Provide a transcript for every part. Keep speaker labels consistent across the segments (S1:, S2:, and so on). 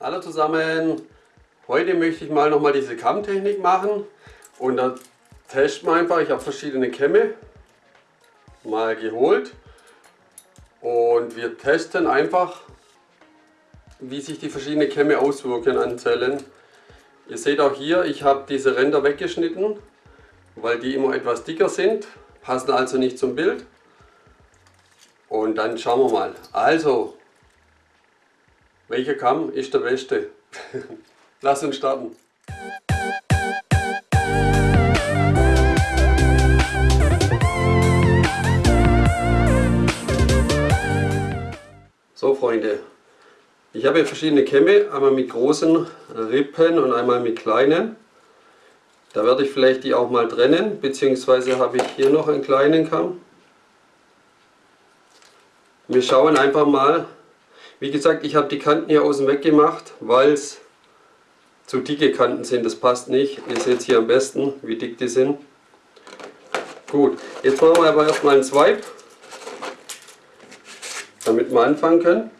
S1: Hallo zusammen, heute möchte ich mal nochmal diese Kammtechnik machen und da testen wir einfach, ich habe verschiedene Kämme mal geholt und wir testen einfach wie sich die verschiedenen Kämme auswirken an Zellen. Ihr seht auch hier, ich habe diese Ränder weggeschnitten, weil die immer etwas dicker sind, passen also nicht zum Bild. Und dann schauen wir mal. Also, welcher Kamm ist der beste? Lass uns starten. So Freunde, ich habe hier verschiedene Kämme, einmal mit großen Rippen und einmal mit kleinen. Da werde ich vielleicht die auch mal trennen, beziehungsweise habe ich hier noch einen kleinen Kamm. Wir schauen einfach mal. Wie gesagt, ich habe die Kanten hier außen weggemacht, weil es zu dicke Kanten sind. Das passt nicht. Ihr seht hier am besten, wie dick die sind. Gut, jetzt machen wir aber erstmal einen Swipe, damit wir anfangen können.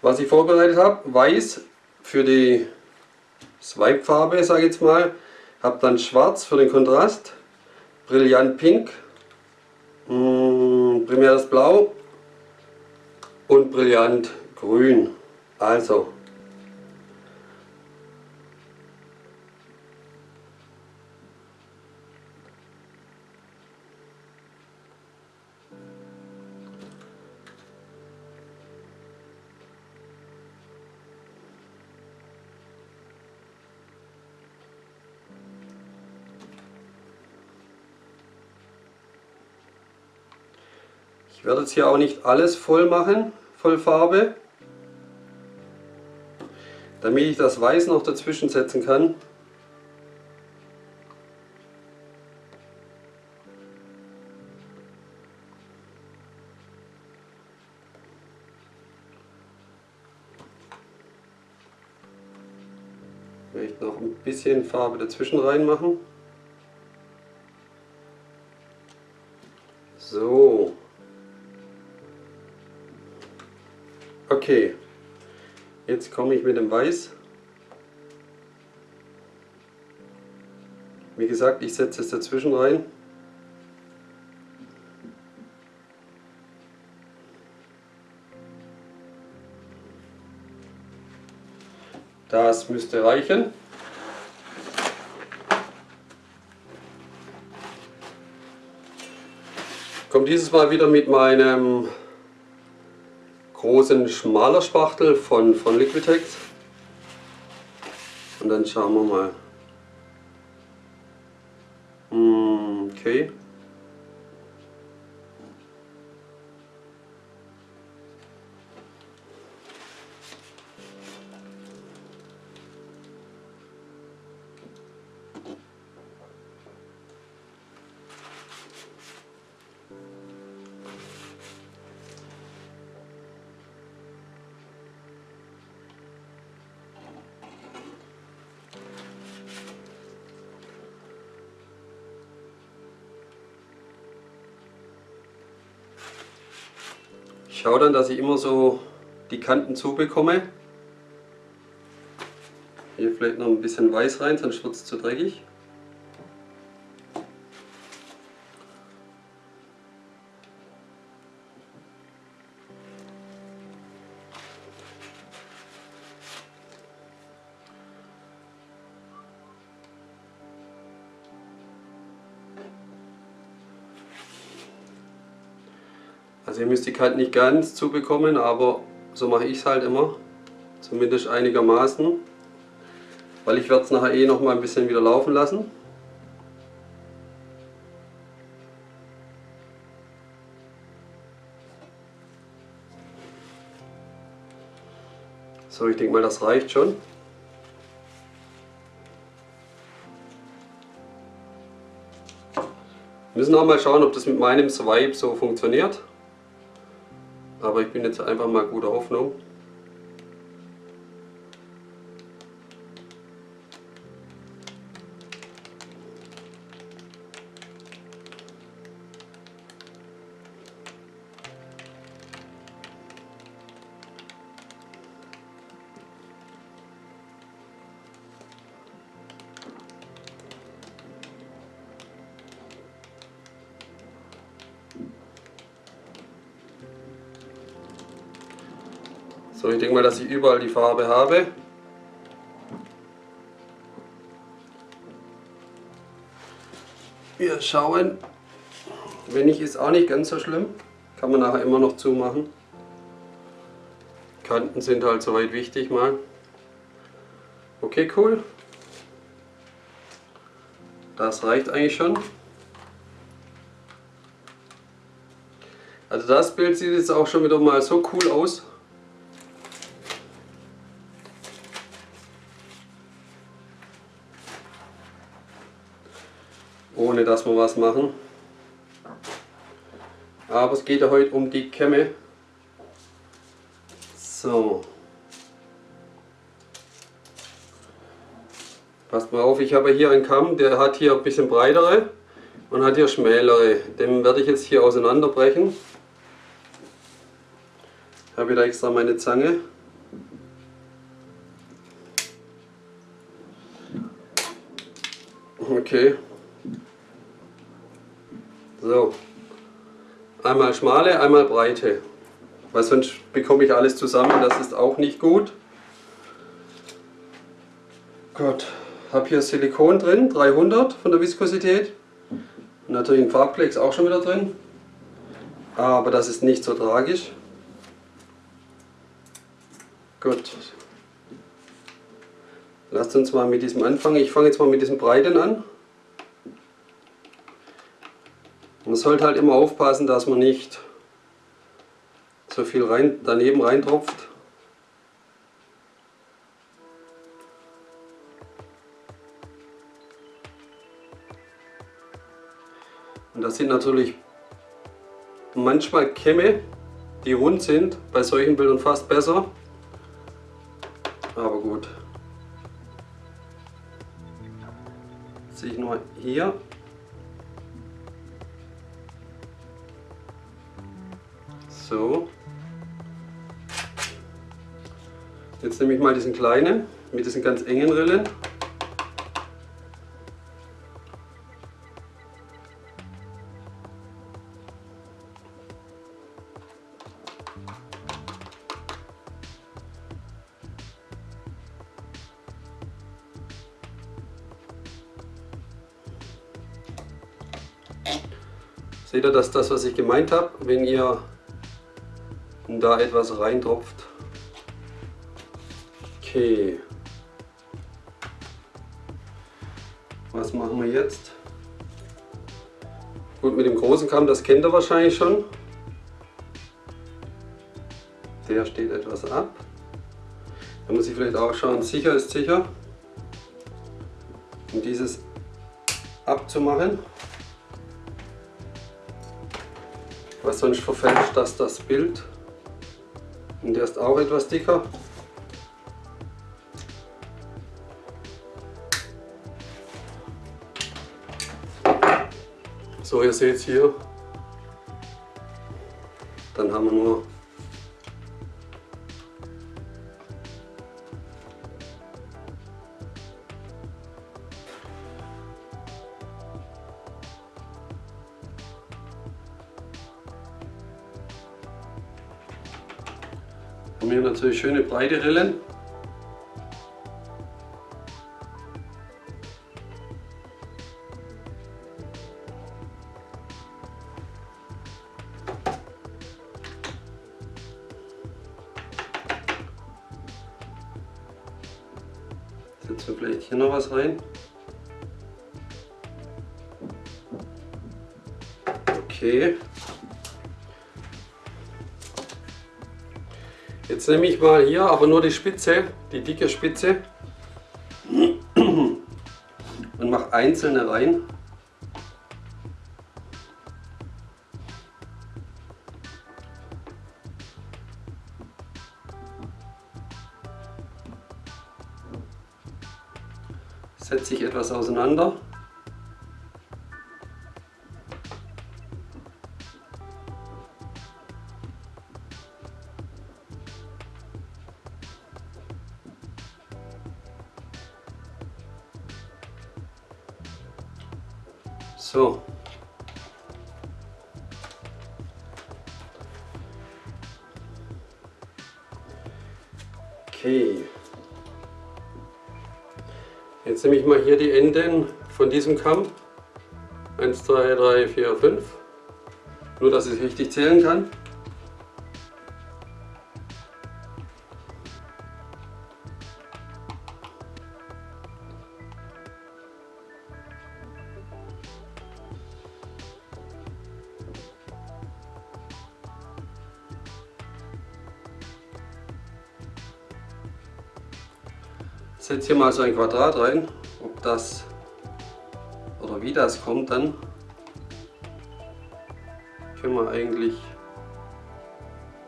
S1: Was ich vorbereitet habe, weiß für die Swipe-Farbe, sage ich jetzt mal. Habe dann schwarz für den Kontrast, brillant pink, mm, primäres Blau und brillant grün. Also Ich werde jetzt hier auch nicht alles voll machen, voll Farbe, damit ich das Weiß noch dazwischen setzen kann. Vielleicht noch ein bisschen Farbe dazwischen reinmachen. So. Okay, jetzt komme ich mit dem Weiß. Wie gesagt, ich setze es dazwischen rein. Das müsste reichen. Ich komme dieses Mal wieder mit meinem großen schmaler Spachtel von, von Liquitex. Und dann schauen wir mal. Ich schaue dann, dass ich immer so die Kanten zubekomme. Hier vielleicht noch ein bisschen Weiß rein, sonst wird es zu dreckig. Also ihr müsst die Kante nicht ganz zubekommen, aber so mache ich es halt immer. Zumindest einigermaßen. Weil ich werde es nachher eh noch mal ein bisschen wieder laufen lassen. So, ich denke mal, das reicht schon. Wir müssen auch mal schauen, ob das mit meinem Swipe so funktioniert. Aber ich bin jetzt einfach mal guter Hoffnung. So, ich denke mal, dass ich überall die Farbe habe. Wir schauen. Wenn nicht, ist auch nicht ganz so schlimm. Kann man nachher immer noch zumachen. Kanten sind halt soweit wichtig mal. Okay, cool. Das reicht eigentlich schon. Also das Bild sieht jetzt auch schon wieder mal so cool aus. Ohne dass wir was machen. Aber es geht ja heute um die Kämme. So. Passt mal auf, ich habe hier einen Kamm, der hat hier ein bisschen breitere und hat hier schmälere. Den werde ich jetzt hier auseinanderbrechen. Ich habe wieder extra meine Zange. Okay. So. Einmal schmale, einmal breite. Weil sonst bekomme ich alles zusammen, das ist auch nicht gut. Gut, habe hier Silikon drin, 300 von der Viskosität. Natürlich ein Farbklecks auch schon wieder drin. Aber das ist nicht so tragisch. Gut. Lasst uns mal mit diesem anfangen. Ich fange jetzt mal mit diesem Breiten an. Man sollte halt immer aufpassen, dass man nicht so viel rein, daneben reintropft. Und das sind natürlich manchmal Kämme, die rund sind, bei solchen Bildern fast besser. Aber gut. Sehe ich nur hier. So. Jetzt nehme ich mal diesen kleinen mit diesen ganz engen Rillen. Seht ihr, dass das, was ich gemeint habe, wenn ihr da etwas reintropft, Okay. Was machen wir jetzt? Gut, mit dem großen Kamm, das kennt ihr wahrscheinlich schon. Der steht etwas ab. Da muss ich vielleicht auch schauen, sicher ist sicher. Um dieses abzumachen. Was sonst verfälscht das das Bild. Und der ist auch etwas dicker. So, ihr seht es hier. Dann haben wir nur hier natürlich schöne breite Rillen. Setzen wir vielleicht hier noch was rein. Okay. Jetzt nehme ich mal hier aber nur die Spitze, die dicke Spitze und mache einzelne rein. setze ich etwas auseinander. So. Okay. Jetzt nehme ich mal hier die Enden von diesem Kamm. 1, 2, 3, 4, 5. Nur, dass ich richtig zählen kann. Setze hier mal so ein Quadrat rein, ob das oder wie das kommt dann, können wir eigentlich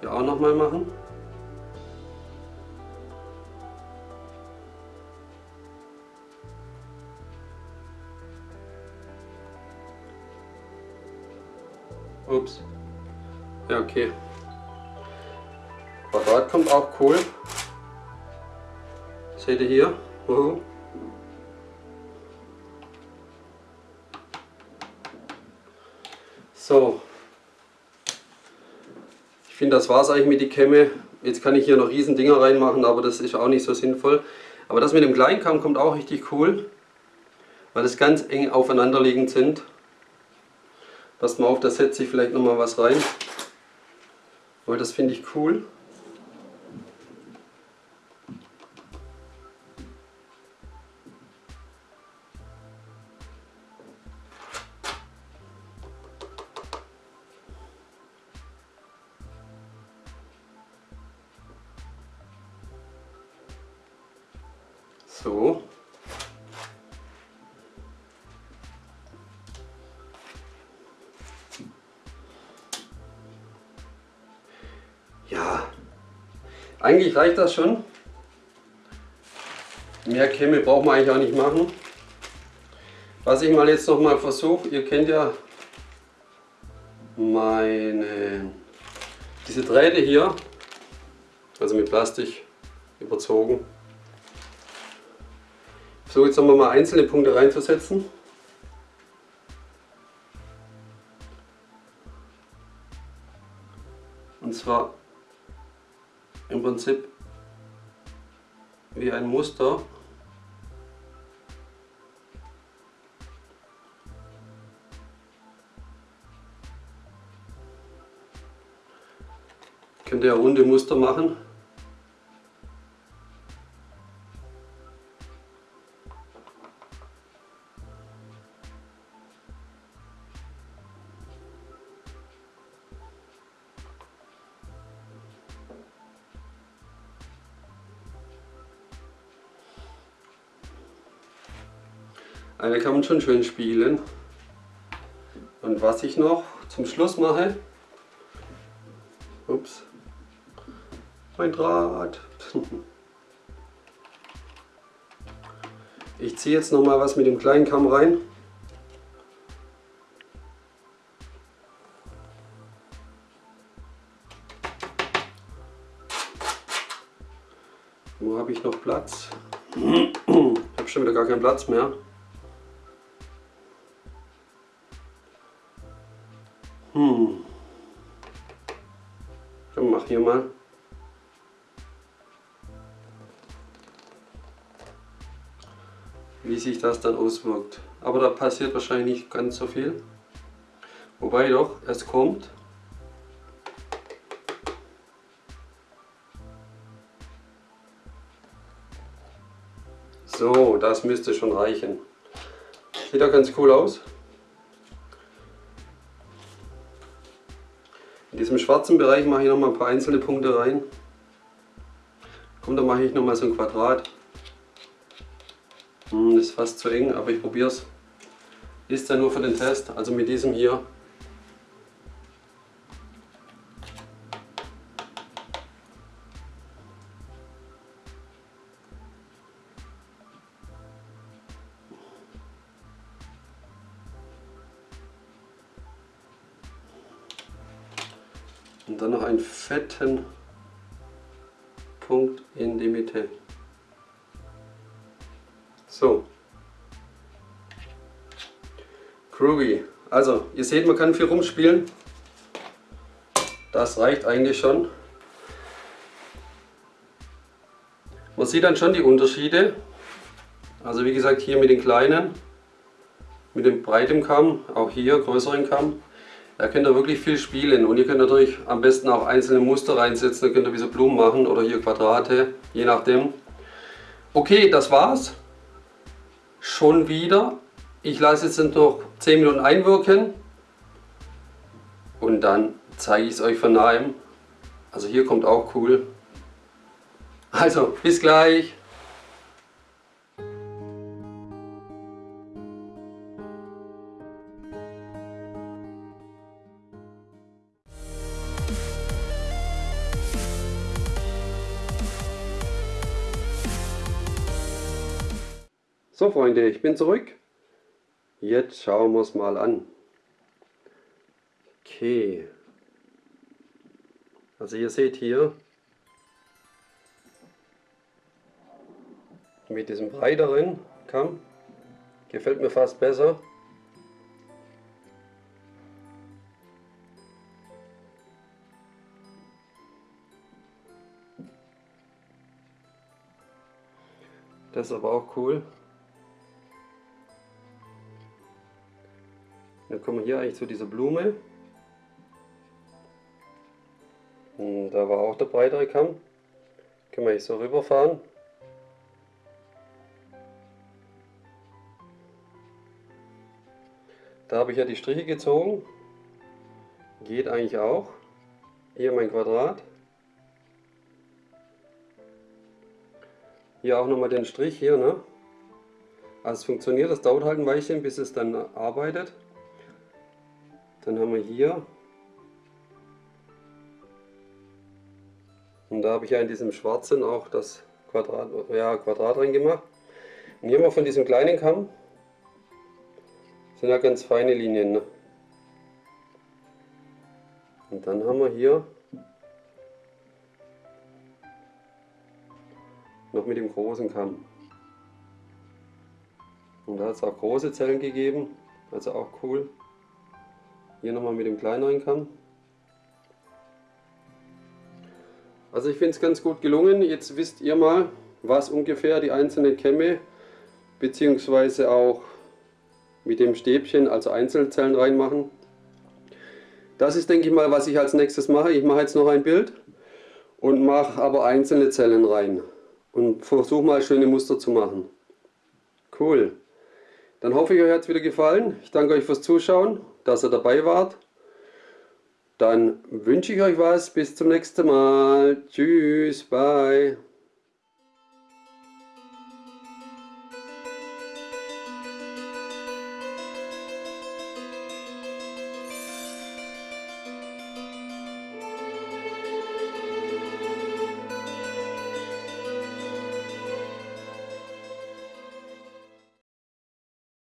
S1: hier auch noch mal machen. Ups. Ja, okay. Quadrat kommt auch cool. Seht ihr hier? Uh. So. Ich finde, das war es eigentlich mit die Kämme. Jetzt kann ich hier noch riesen Dinger reinmachen, aber das ist auch nicht so sinnvoll. Aber das mit dem Kleinkamm kommt auch richtig cool, weil das ganz eng aufeinanderliegend sind. Passt mal auf, da setze ich vielleicht noch mal was rein, weil das finde ich cool. Eigentlich reicht das schon. Mehr Kämme braucht man eigentlich auch nicht machen. Was ich mal jetzt noch mal versuche, ihr kennt ja meine diese Drähte hier, also mit Plastik überzogen. So, jetzt haben wir mal einzelne Punkte reinzusetzen. Und zwar im Prinzip wie ein Muster. Könnt ihr runde Muster machen. Eine kann man schon schön spielen. Und was ich noch zum Schluss mache, ups, mein Draht. Ich ziehe jetzt noch mal was mit dem kleinen Kamm rein. Wo habe ich noch Platz? Ich habe schon wieder gar keinen Platz mehr. Hm. Dann mach hier mal. Wie sich das dann auswirkt. Aber da passiert wahrscheinlich nicht ganz so viel. Wobei doch, es kommt. So, das müsste schon reichen. Sieht auch ganz cool aus. Schwarzen Bereich mache ich noch mal ein paar einzelne Punkte rein. Komm, da mache ich noch mal so ein Quadrat. Hm, ist fast zu eng, aber ich probiere es. Ist ja nur für den Test, also mit diesem hier. Fetten Punkt in die Mitte. So. Groovy. Also, ihr seht, man kann viel rumspielen. Das reicht eigentlich schon. Man sieht dann schon die Unterschiede. Also wie gesagt hier mit den kleinen, mit dem breiten Kamm, auch hier größeren Kamm. Da könnt ihr wirklich viel spielen und ihr könnt natürlich am besten auch einzelne Muster reinsetzen, da könnt ihr wie so Blumen machen oder hier Quadrate, je nachdem. Okay, das war's. Schon wieder. Ich lasse jetzt noch 10 Minuten einwirken und dann zeige ich es euch von nahem. Also hier kommt auch cool. Also, bis gleich. Freunde, ich bin zurück. Jetzt schauen wir es mal an. Okay. Also ihr seht hier, mit diesem breiteren Kamm, gefällt mir fast besser. Das ist aber auch cool. Kommen wir hier eigentlich zu dieser Blume. Und da war auch der breitere Kamm. Können wir hier so rüberfahren. Da habe ich ja die Striche gezogen. Geht eigentlich auch. Hier mein Quadrat. Hier auch nochmal den Strich hier. Ne? Also es funktioniert, das dauert halt ein Weilchen, bis es dann arbeitet. Dann haben wir hier und da habe ich ja in diesem schwarzen auch das Quadrat, ja, Quadrat rein gemacht. Und hier mal von diesem kleinen Kamm sind ja ganz feine Linien. Ne? Und dann haben wir hier noch mit dem großen Kamm. Und da hat es auch große Zellen gegeben, also auch cool. Hier nochmal mit dem kleineren Kamm. Also ich finde es ganz gut gelungen. Jetzt wisst ihr mal, was ungefähr die einzelnen Kämme bzw. auch mit dem Stäbchen, also Einzelzellen reinmachen. Das ist denke ich mal, was ich als nächstes mache. Ich mache jetzt noch ein Bild und mache aber einzelne Zellen rein und versuche mal schöne Muster zu machen. Cool. Dann hoffe ich, euch hat es wieder gefallen. Ich danke euch fürs Zuschauen, dass ihr dabei wart. Dann wünsche ich euch was. Bis zum nächsten Mal. Tschüss. Bye.